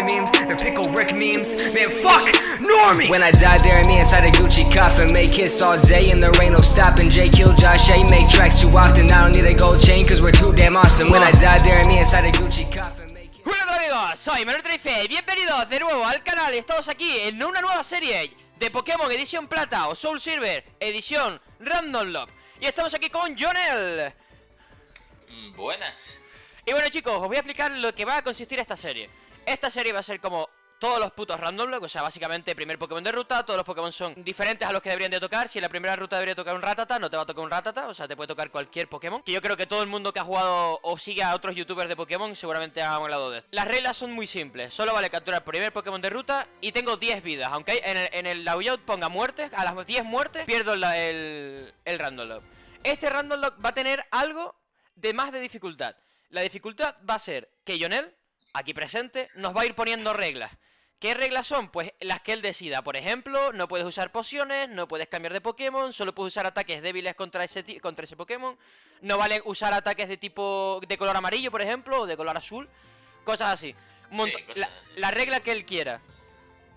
Kai memes, they're Pickle Rick memes. Man, fuck Normie! When I die, bury me inside a Gucci coffin. Make hits all day and there ain't no stopping. J kill Josh A. Make tracks too often. I don't need a gold chain cause we're too damn awesome. When I die, bury me inside a Gucci coffin. Hola amigos, soy Menor Trife y bienvenidos de nuevo al canal. Estamos aquí en una nueva serie de Pokémon Edición Plata o Soul Silver Edición Random Lock. Y estamos aquí con Jonel. Buenas. Y bueno chicos, os voy a explicar lo que va a consistir esta serie. Esta serie va a ser como todos los putos random o sea, básicamente primer Pokémon de ruta, todos los Pokémon son diferentes a los que deberían de tocar. Si en la primera ruta debería tocar un Ratata, no te va a tocar un Ratata, o sea, te puede tocar cualquier Pokémon. Que yo creo que todo el mundo que ha jugado o sigue a otros youtubers de Pokémon seguramente ha hablado de esto. Las reglas son muy simples, solo vale capturar primer Pokémon de ruta y tengo 10 vidas. Aunque en el, en layout ponga muertes, a las 10 muertes pierdo el, el random. Este random lock va a tener algo de más de dificultad. La dificultad va a ser que Jonel, aquí presente, nos va a ir poniendo reglas. ¿Qué reglas son? Pues las que él decida. Por ejemplo, no puedes usar pociones, no puedes cambiar de Pokémon, solo puedes usar ataques débiles contra ese, contra ese Pokémon. No vale usar ataques de tipo de color amarillo, por ejemplo, o de color azul. Cosas así. Cosas la, así. la regla que él quiera.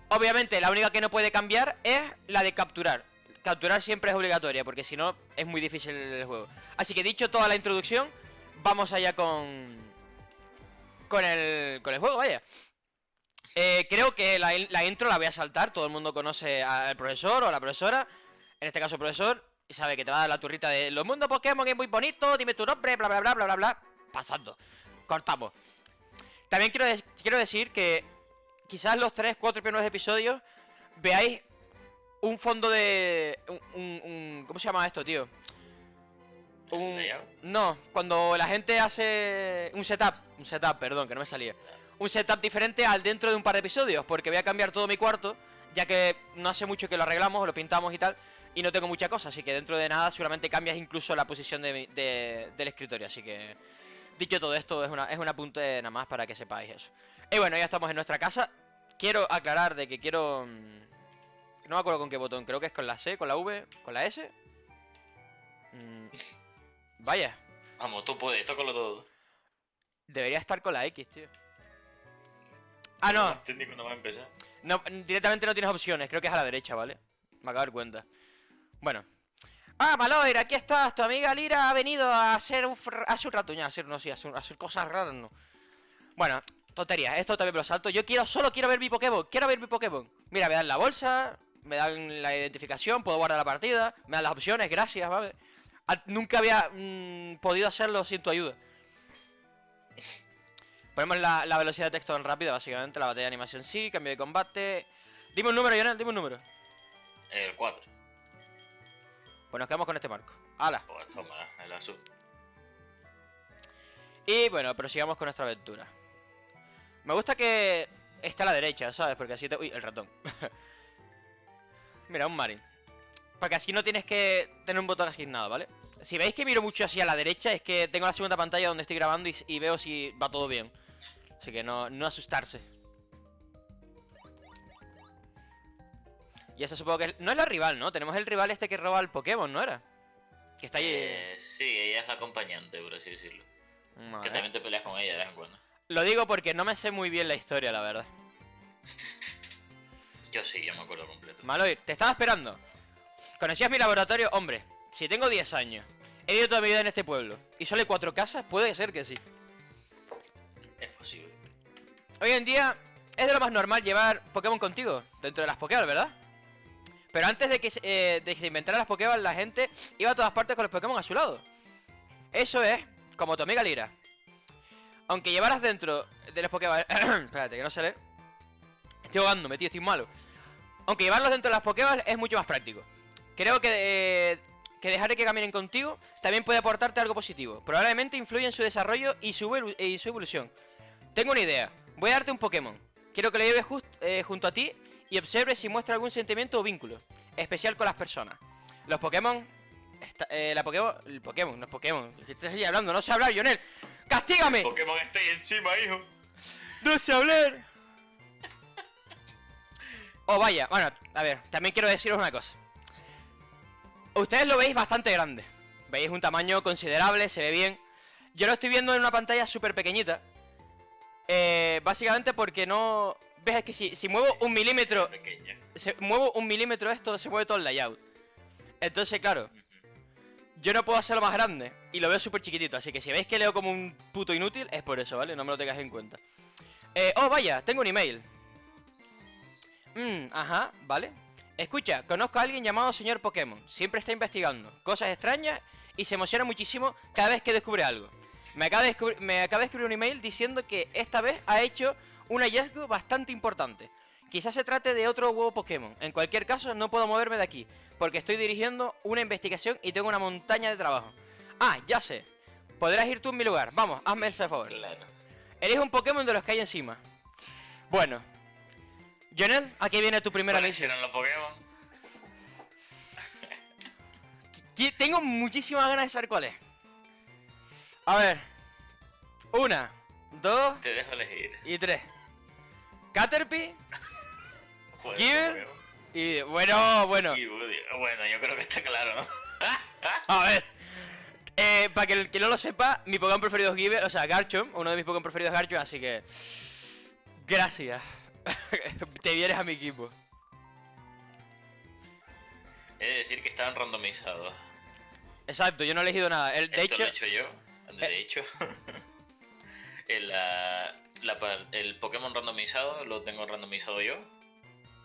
Obviamente, la única que no puede cambiar es la de capturar. Capturar siempre es obligatoria, porque si no, es muy difícil el juego. Así que dicho toda la introducción, vamos allá con. Con el. con el juego, vaya. Eh, creo que la, in- la intro la voy a saltar, todo el mundo conoce al profesor o a la profesora, en este caso profesor, y sabe que te va a dar la turrita de los mundos Pokémon es muy bonito, dime tu nombre, bla bla bla bla bla bla. Pasando. Cortamos. También quiero, quiero decir que quizás los 3, 4 primeros episodios veáis un fondo de. Un- ¿Cómo se llama esto, tío? Un, no, cuando la gente hace un setup, un setup, perdón, que no me salía. Un setup diferente al dentro de un par de episodios, porque voy a cambiar todo mi cuarto, ya que no hace mucho que lo arreglamos, lo pintamos y tal, y no tengo mucha cosa, así que dentro de nada seguramente cambias incluso la posición de- del escritorio, así que dicho todo esto es una es un apunte nada más para que sepáis eso. Y bueno, ya estamos en nuestra casa. Quiero aclarar de que quiero mm, no me acuerdo con qué botón, creo que es con la C, con la V, con la S. Mm, Vaya, Vamos, tú puedes, tócalo todo. debería estar con la X, tío. Ah, no, no va a empezar. no, directamente no tienes opciones, creo que es a la derecha, ¿vale? Me acabo de dar cuenta. Bueno. Ah, Maloir, aquí estás, tu amiga Lira ha venido a hacer un, un a hacer, no, sí, a hacer, a hacer cosas raras, no. Bueno, tonterías, esto también me lo salto. Yo quiero, solo quiero ver mi Pokémon, quiero ver mi Pokémon. Mira, me dan la bolsa, me dan la identificación, puedo guardar la partida, me dan las opciones, gracias, ¿vale? Nunca había mm, podido hacerlo sin tu ayuda. Ponemos la, la velocidad de texto en rápida, básicamente, la batalla de animación sí, cambio de combate. Dime un número, Lionel, dime un número. El 4. Pues nos quedamos con este marco. ¡Hala! Pues toma, el azul. Y bueno, prosigamos con nuestra aventura. Me gusta que está a la derecha, ¿sabes? Porque así te... Uy, el ratón. Mira, un Marin. Porque así no tienes que tener un botón asignado, ¿vale? Si veis que miro mucho así a la derecha, es que tengo la segunda pantalla donde estoy grabando y, y veo si va todo bien. Así que no, no asustarse. Y esa supongo que es... No es la rival, ¿no? Tenemos el rival este que roba el Pokémon, ¿no era? Que está ahí... Eh, sí, ella es la acompañante, por así decirlo. Vale. Que también te peleas con ella de vez en cuando. Lo digo porque no me sé muy bien la historia, la verdad. Yo sí, yo me acuerdo completo. Maloir, te estaba esperando. ¿Conocías mi laboratorio? Hombre, si tengo 10 años, he vivido toda mi vida en este pueblo y solo hay cuatro casas, puede ser que sí. Es posible. Hoy en día es de lo más normal llevar Pokémon contigo, dentro de las Pokéball, ¿verdad? Pero antes de que, se, eh, de que se inventaran las Pokéball, la gente iba a todas partes con los Pokémon a su lado. Eso es, como tu amiga Lira. Aunque llevaras dentro de los Pokéball... Espérate, que no se lee. Estoy ahogándome, tío, estoy malo. Aunque llevarlos dentro de las Pokéball es mucho más práctico. Creo que, eh, que dejar de que caminen contigo también puede aportarte algo positivo. Probablemente influye en su desarrollo y su, evolu- y su evolución. Tengo una idea. Voy a darte un Pokémon. Quiero que lo lleves just- eh, junto a ti y observes si muestra algún sentimiento o vínculo. Especial con las personas. Los Pokémon... esta- eh, la Pokémon... El Pokémon, no es Pokémon. Estoy hablando, no sé hablar, Lionel. ¡Castígame! Pokémon está ahí encima, hijo. ¡No sé hablar! Oh, vaya, bueno, a ver, también quiero deciros una cosa. Ustedes lo veis bastante grande. Veis un tamaño considerable, se ve bien. Yo lo estoy viendo en una pantalla súper pequeñita. Eh, básicamente porque no... Ves es que si, si muevo un milímetro... Pequeña. Si muevo un milímetro esto, se mueve todo el layout. Entonces, claro, yo no puedo hacerlo más grande. Y lo veo súper chiquitito. Así que si veis que leo como un puto inútil, es por eso, ¿vale? No me lo tengáis en cuenta. Eh, oh, vaya, tengo un email. Mmm, ajá, vale. Escucha, conozco a alguien llamado señor Pokémon. Siempre está investigando cosas extrañas y se emociona muchísimo cada vez que descubre algo. Me acaba de, me acaba de escribir un email diciendo que esta vez ha hecho un hallazgo bastante importante. Quizás se trate de otro huevo Pokémon. En cualquier caso, no puedo moverme de aquí, porque estoy dirigiendo una investigación y tengo una montaña de trabajo. Ah, ya sé. Podrás ir tú en mi lugar. Vamos, hazme el favor. Claro. Elige un Pokémon de los que hay encima. Bueno. Jonel, aquí viene tu primera ¿Cuáles misión. los Pokémon? Tengo muchísimas ganas de saber cuál es. A ver. Una, dos Te dejo elegir. y tres. Caterpie Gear. Y... Bueno, bueno. Y. Bueno, yo creo que está claro, ¿no? A ver. Eh, para que el que no lo sepa, mi Pokémon preferido es Giver, o sea, Garchomp, uno de mis Pokémon preferidos es Garchomp, así que... Gracias. Te vienes a mi equipo. He de decir que estaban randomizados. Exacto, yo no he elegido nada. El, de Esto hecho, lo he hecho yo. De eh. hecho. el, la par- el Pokémon randomizado lo tengo randomizado yo.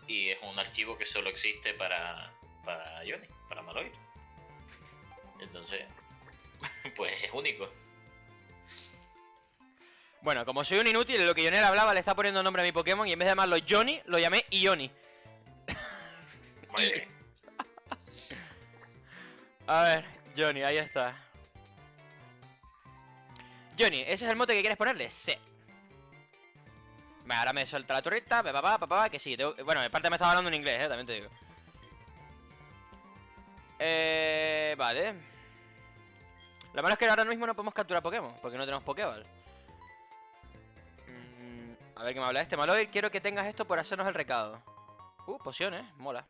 Y es un archivo que solo existe para, para Johnny, para Maloy. Entonces, pues es único. Bueno, como soy un inútil, lo que Jonel hablaba le está poniendo nombre a mi Pokémon y en vez de llamarlo Johnny, lo llamé Ioni. A ver, Johnny, ahí está. Johnny, ¿ese es el mote que quieres ponerle? Sí. Vale, ahora me suelta la turrita, pa, pa, pa, pa, pa, que sí. tengo- Bueno, en parte me estaba hablando en inglés, eh, también te digo. Eh, vale. Lo malo es que ahora mismo no podemos capturar Pokémon, porque no tenemos Pokéball. A ver qué me habla este Maloir. Quiero que tengas esto por hacernos el recado. Uh, pociones, mola.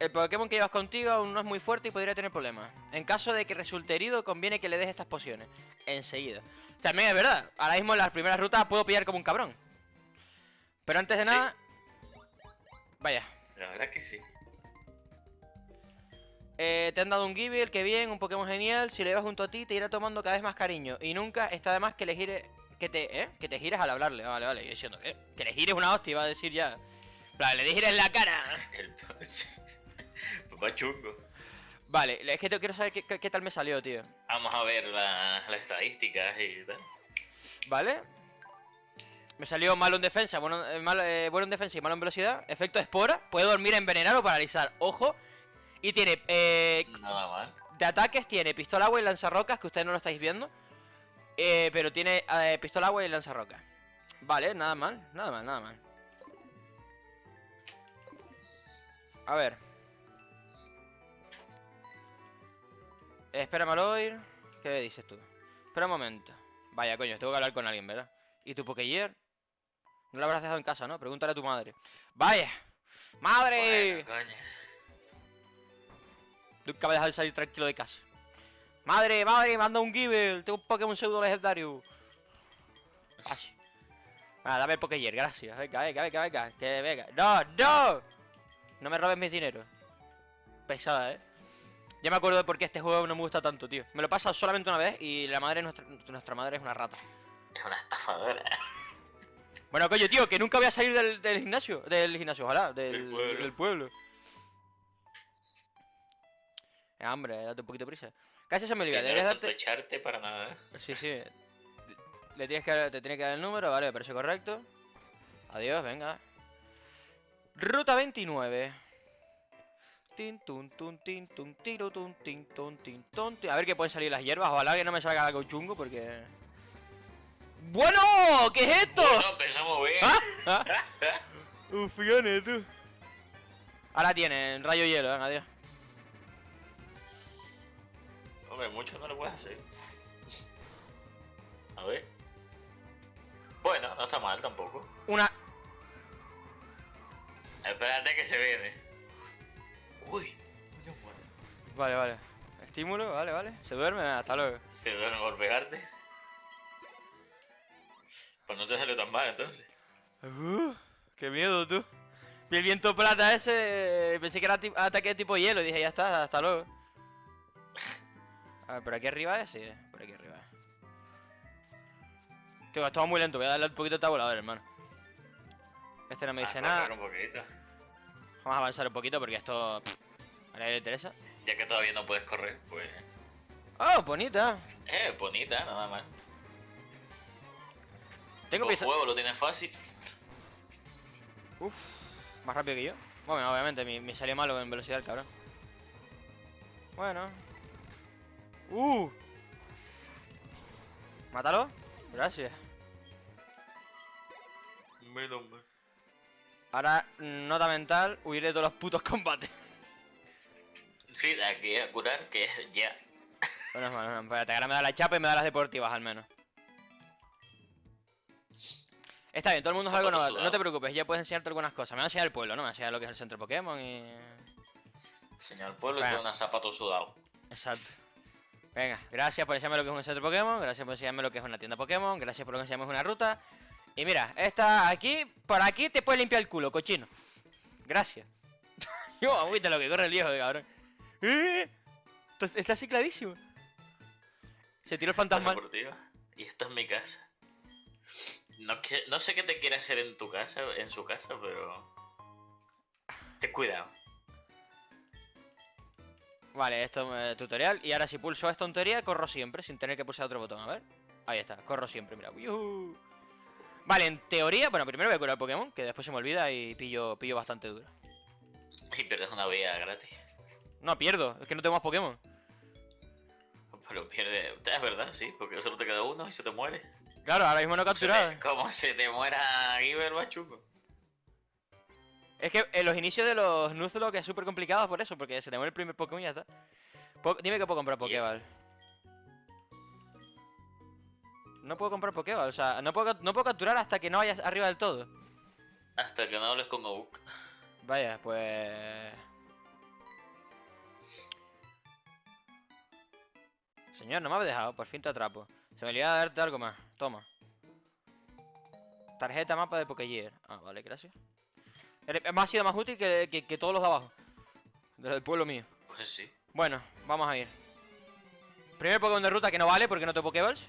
El Pokémon que llevas contigo aún no es muy fuerte y podría tener problemas. En caso de que resulte herido, conviene que le des estas pociones. Enseguida. También es verdad, ahora mismo en las primeras rutas puedo pillar como un cabrón. Pero antes de Sí. nada... Vaya. La verdad que sí. Eh, te han dado un Gible, que bien, un Pokémon genial. Si lo llevas junto a ti, te irá tomando cada vez más cariño. Y nunca está de más que le gire. Que te, ¿eh? Que te gires al hablarle. Vale, vale. Yo diciendo, ¿eh? Que le gires una hostia, iba a decir ya. En plan, le gires la cara. El papá chungo. Vale, es que te- quiero saber qué, qué- qué tal me salió, tío. Vamos a ver la- las estadísticas y tal. ¿Vale? Me salió malo en defensa, bueno, eh, malo- eh, bueno en defensa y malo en velocidad. Efecto espora. Puede dormir, envenenar o paralizar. Ojo. Y tiene, eh, Nada mal. de ataques tiene pistola agua y lanzarrocas, que ustedes no lo estáis viendo. Eh, pero tiene eh, pistola agua y lanzarrocas. Vale, nada mal, nada mal, nada mal. A ver. Eh, espera, Maloir. ¿Qué dices tú? Espera un momento. Vaya, coño, tengo que hablar con alguien, ¿verdad? ¿Y tu Pokéyer? No lo habrás dejado en casa, ¿no? Pregúntale a tu madre. ¡Vaya! ¡Madre! Bueno, coño. Nunca me dejar de salir tranquilo de casa. Madre, madre, manda un Gible. Tengo un Pokémon pseudo legendario. Así. Ah, dame el Pokéyer, gracias. Venga, venga, venga, venga. Que venga. ¡No, no! No me robes mis dineros. Pesada, eh. Ya me acuerdo de por qué este juego no me gusta tanto, tío. Me lo he pasado solamente una vez y la madre, nuestra, nuestra madre es una rata. Es una estafadora. Bueno, coño, tío, que nunca voy a salir del, del gimnasio. Del gimnasio, ojalá. Del, Del pueblo. del pueblo. Eh, hombre, date un poquito de prisa. Casi se me olvida. Que no Deberías darte. echarte para nada. ¿eh? Sí, sí. Le tienes que, te tiene que dar el número, vale, me parece correcto. Adiós, venga. Ruta 29. Tin, tun, tun, tin, tun, tiro, tun, tin, tun, tin, tun, tin. A ver qué pueden salir las hierbas. Ojalá que no me salga algo chungo porque. ¡Bueno! ¿Qué es esto? Bueno, empezamos bien. ¿Ah? ¿Ah? Ufiones, tú. Ahora tienen rayo hielo, venga, adiós. Mucho no lo puedes hacer. A ver. Bueno, no está mal tampoco. Una. Espérate que se viene. Uy. Vale, vale. Estímulo, vale, vale. Se duerme, hasta luego. Se duerme por pegarte. Pues no te salió tan mal entonces. Uh, qué miedo, tú. Vi el viento plata ese, pensé que era ataque tipo hielo y dije, ya está, hasta luego. A ver, por aquí arriba es, sí, por aquí arriba. Tío, esto va muy lento, voy a darle un poquito de tabulador, hermano. Este no me dice Ah, nada. un poquito. Vamos a avanzar un poquito porque esto... pff, A nadie le interesa. Ya que todavía no puedes correr, pues. ¡Oh, bonita! Eh, bonita, nada más. Tengo Con pieza... juego lo tienes fácil. Uf, más rápido que yo. Bueno, obviamente, me, me salió malo en velocidad el cabrón. Bueno. ¡Uh! Mátalo. Gracias. Menos mal. Ahora, nota mental, huir de todos los putos combates. Sí, de aquí a curar, que es ya. Bueno, bueno, bueno, espérate, ahora me da la chapa y me da las deportivas al menos. Está bien, todo el mundo es algo novato. No te preocupes, ya puedes enseñarte algunas cosas. Me va a enseñar el pueblo, ¿no? Me va a enseñar lo que es el centro Pokémon y... Señor pueblo y Bueno. con un zapato sudado. Exacto. Venga, gracias por enseñarme lo que es un centro Pokémon, gracias por enseñarme lo que es una tienda Pokémon, gracias por enseñarme una ruta. Y mira, esta aquí, por aquí te puedes limpiar el culo, cochino. Gracias. Yo, agüita lo que corre el viejo, cabrón. ¡Eh! Está, cicladísimo. Se tiró el fantasma. Y esta es mi casa. No, que- no sé qué te quiere hacer en tu casa, en su casa, pero. Ten cuidado. Vale, esto es tutorial. Y ahora si pulso esta tontería, corro siempre, sin tener que pulsar otro botón. A ver. Ahí está, corro siempre, mira. ¡Yujú! Vale, en teoría, bueno, primero voy a curar Pokémon, que después se me olvida y pillo, pillo bastante duro. Y pierdes una vida gratis. No, pierdo, es que no tengo más Pokémon. Pero pierde. Es verdad, sí, porque solo te queda uno y se te muere. Claro, ahora mismo no capturado. Como se te muera Giver Bachuco. Es que en los inicios de los Nuzlocke es súper complicado por eso, porque se te muere el primer Pokémon y ya está. Po- Dime que puedo comprar Pokéball. No puedo comprar Pokéball, o sea, no puedo, no puedo capturar hasta que no vayas arriba del todo. Hasta que no hables con Obuk. Vaya, pues... Señor, no me habéis dejado, por fin te atrapo. Se me olvidaba darte algo más. Toma. Tarjeta mapa de Pokégear. Ah, vale, gracias. Me ha sido más útil que, que- que todos los de abajo. Del pueblo mío. Pues sí. Bueno, vamos a ir. Primer Pokémon de ruta que no vale porque no tengo Pokéballs.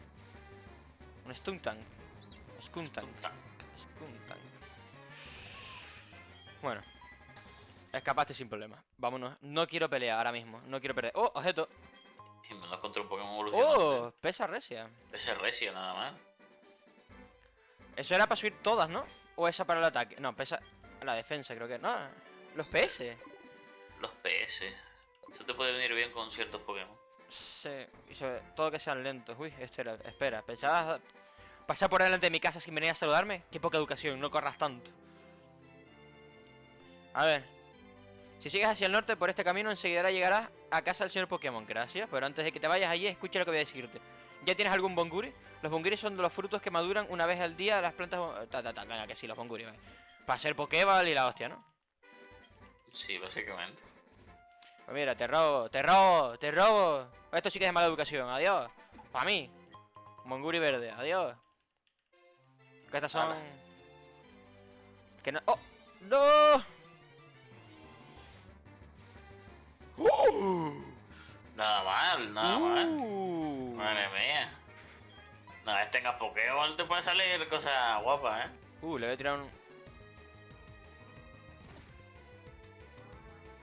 Un Stuntank. Skuntank. Tuntank. Skuntank. Bueno. Escapaste sin problema. Vámonos. No quiero pelear ahora mismo. No quiero perder. ¡Oh! Objeto. Y me lo contra un Pokémon evolucionado. ¡Oh! Pesa recia. Ese recio nada más. Eso era para subir todas, ¿no? O esa para el ataque. No, pesa la defensa, creo que. No, los PS. Los PS. Eso te puede venir bien con ciertos Pokémon. Sí, y sobre todo que sean lentos. Uy, este era, espera, pensabas pasar por delante de mi casa sin venir a saludarme? Qué poca educación, no corras tanto. A ver. Si sigues hacia el norte por este camino, enseguida llegarás a casa del señor Pokémon. Gracias, pero antes de que te vayas allí, escucha lo que voy a decirte. ¿Ya tienes algún Bonguri? Los Bonguri son de los frutos que maduran una vez al día las plantas... Ta, ta, ta, que sí, los Bonguri, vale. Para ser Pokéball y la hostia, ¿no? Sí, básicamente. Pues mira, te robo, te robo, te robo. Esto sí que es de mala educación, adiós. Para mí. Monguri verde, adiós. Que estas son... Ala. Que no... ¡Oh! ¡No! ¡Uh! Nada mal, nada mal. Uh. Madre mía. Una vez tengas Pokéball te puede salir cosas guapas, ¿eh? Uh, le voy a tirar un...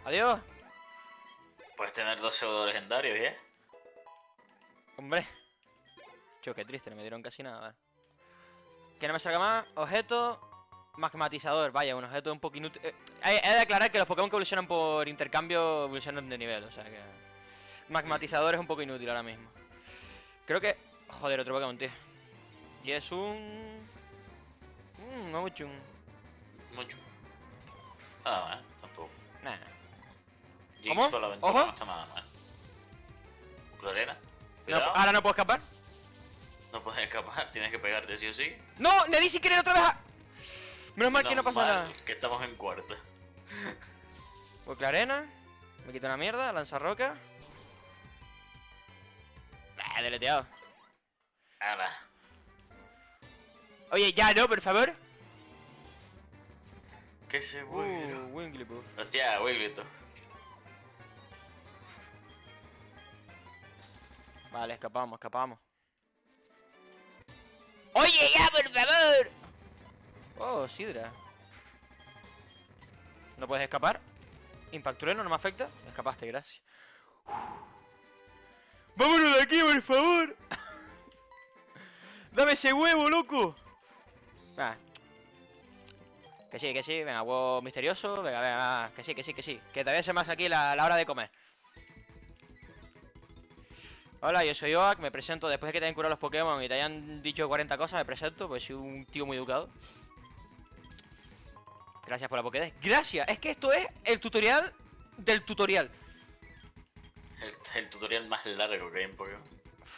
Adiós. Puedes tener dos pseudo legendarios, ¿eh? Hombre. Tío, qué triste, no me dieron casi nada. vale. Que no me salga más. Objeto. Magmatizador. Vaya, un objeto un poco inútil. Eh, he, he de aclarar que los Pokémon que evolucionan por intercambio evolucionan de nivel, o sea que. Magmatizador es un poco inútil ahora mismo. Creo que. Joder, otro Pokémon, tío. Y es un. Mmm, no mucho. un- Mucho. Nada mal, tampoco. Nah. Jinx ¿Cómo? por la ventana Ojo. no está nada mal. Lorena, No, cuidado. ahora no puedo escapar. No puedes escapar, tienes que pegarte sí o sí. ¡No! ¡Le di sin querer otra vez a... Menos mal que no pasa nada. Que estamos en cuarta. Pues la arena. Me quita una mierda, lanza roca. Ah, deleteado. Ahora. Oye, ya no, por favor. ¿Qué se Uh, Wigglytuff? Wigglypuff. Hostia, Wigglytuff. Vale, escapamos, escapamos. Oye, ya, por favor. Oh, Sidra. ¿No puedes escapar? Impact trueno, no me afecta. Escapaste, gracias. ¡Vámonos de aquí, por favor! ¡Dame ese huevo, loco! Ah. Que sí, que sí, venga, huevo misterioso, venga, venga, que sí, que sí, que sí. Que todavía se más aquí la, la hora de comer. Hola, yo soy Oak, me presento después de que te hayan curado los Pokémon y te hayan dicho 40 cosas, me presento, pues soy un tío muy educado. Gracias por la Pokédex. ¡Gracias! Es que esto es el tutorial del tutorial. El, el tutorial más largo que hay en Pokémon.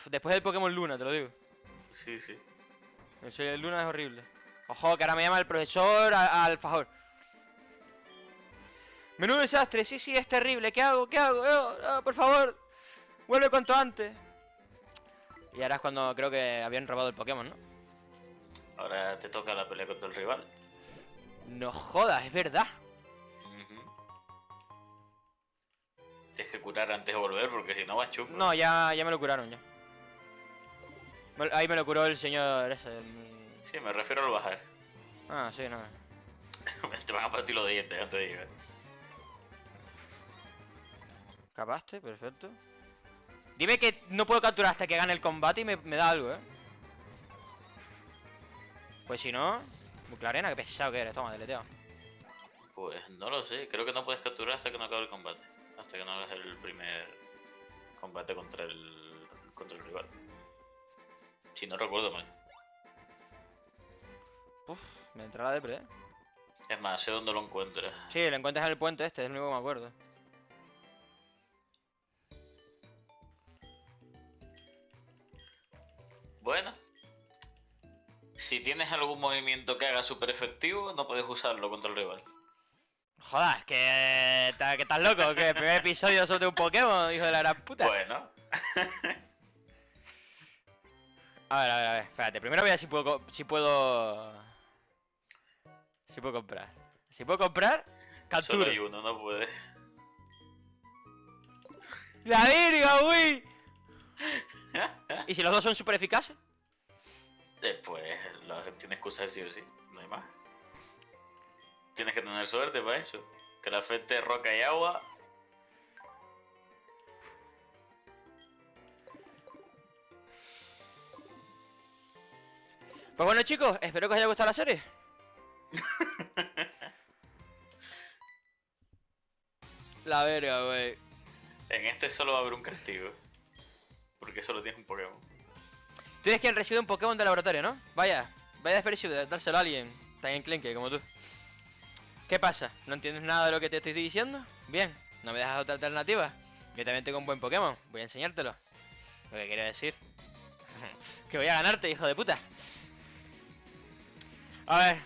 Después del Pokémon Luna, te lo digo. Sí, sí. El Luna es horrible. Ojo, que ahora me llama el profesor a- Alfajor. Menudo desastre, sí, sí, es terrible. ¿Qué hago? ¿Qué hago? Oh, oh, por favor, vuelve cuanto antes. Y ahora es cuando creo que habían robado el Pokémon, ¿no? Ahora te toca la pelea contra el rival. No jodas, es verdad. Ujú. Tienes que curar antes de volver porque si no vas chupo. No, ya, ya me lo curaron, ya. Ahí me lo curó el señor ese. el- Sí, me refiero al bajar. Ah, sí, no. te van a partir los dientes antes de llegar. Capaste, perfecto. Dime que no puedo capturar hasta que gane el combate y me, me da algo, ¿eh? Pues si no... Muy clarena, qué pesado que eres, toma, deleteo. Pues no lo sé, creo que no puedes capturar hasta que no acabe el combate. Hasta que no hagas el primer combate contra el contra el rival. Si no recuerdo mal. Uf, me entra la depre, ¿eh? Es más, sé dónde lo encuentras. Sí, lo encuentras en el puente este, es el único que me acuerdo. Bueno. Si tienes algún movimiento que haga súper efectivo, no puedes usarlo contra el rival. Joder, que, estás loco, que el primer episodio sobre un Pokémon, hijo de la gran puta. Bueno. A ver, a ver, a ver, espérate, primero voy a ver si puedo, si puedo... Si puedo comprar. Si puedo comprar, Solo capturo. hay uno, no puedes. ¡La verga, güey! ¿Y si los dos son súper eficaces? Después lo tienes que usar sí o sí, no hay más. Tienes que tener suerte para eso. Que le afecte roca y agua. Pues bueno chicos, espero que os haya gustado la serie. La verga, güey. En este solo va a haber un castigo. Porque solo tienes un Pokémon. Tú eres quien recibe un Pokémon de laboratorio, ¿no? Vaya, vaya desprecio de dárselo a alguien tan enclenque como tú. ¿Qué pasa? ¿No entiendes nada de lo que te estoy diciendo? Bien, no me dejas otra alternativa. Yo también tengo un buen Pokémon, voy a enseñártelo. Lo que quiero decir. que voy a ganarte, hijo de puta. A ver,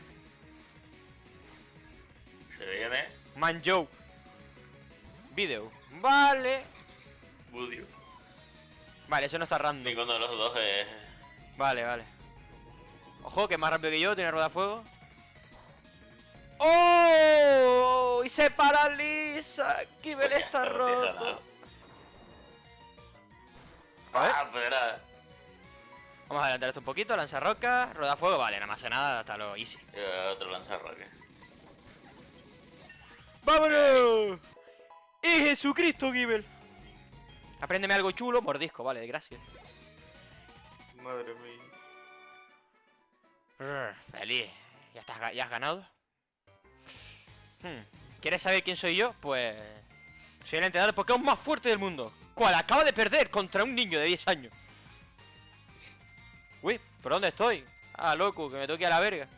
Se viene Manjo. Video. Vale. Budio. Vale, eso no está random. Ninguno de los dos es. Vale, vale. Ojo, que es más rápido que yo, tiene rueda de fuego. ¡Oh! Y se paraliza. Kibel Pues está roto. nada. A ver, Ah, era. vamos a adelantar esto un poquito. Lanza roca, rueda fuego. Vale, me hace nada, hasta lo easy. era otro lanzarroque. ¡Vámonos! ¡Y Jesucristo, Kibel! Apréndeme algo chulo, mordisco, vale, gracias. Madre mía. Feliz. ¿Ya, estás, ¿Ya has ganado? Hmm, ¿Quieres saber quién soy yo? Pues... Soy el entrenador de Pokémon más fuerte del mundo. Cual acaba de perder contra un niño de 10 años. Uy, ¿por dónde estoy? Ah, loco, que me toque a la verga.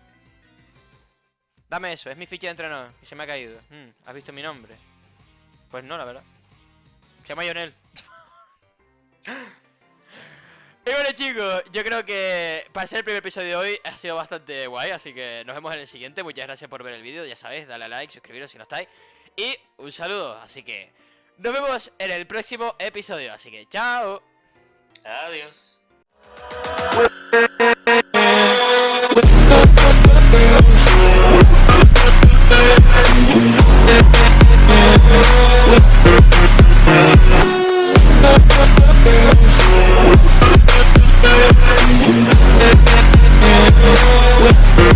Dame eso, es mi ficha de entrenador. Y se me ha caído. Hmm, ¿Has visto mi nombre? Pues no, la verdad. Se llama Lionel. Y bueno chicos, yo creo que para ser el primer episodio de hoy ha sido bastante guay, así que nos vemos en el siguiente. Muchas gracias por ver el vídeo, ya sabéis, dale a like, suscribiros si no estáis. Y un saludo, así que nos vemos en el próximo episodio, así que chao. Adiós. with